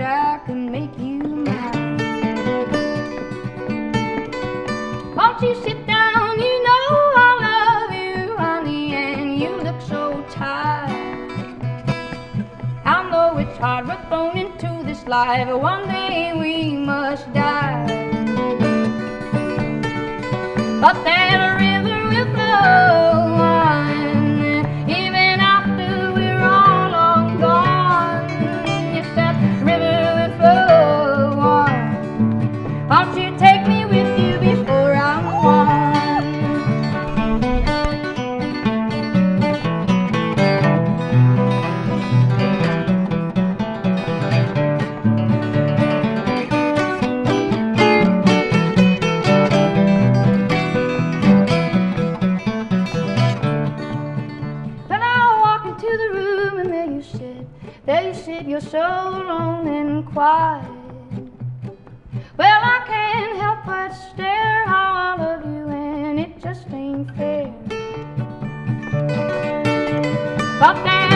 I can make you mine. Won't you sit down? You know I love you, honey, and you look so tired. I know it's hard, we're thrown into this life. One day we must die. But Into the room and there you sit, there you sit, you're so alone and quiet. Well, I can't help but stare how I love you and it just ain't fair. But that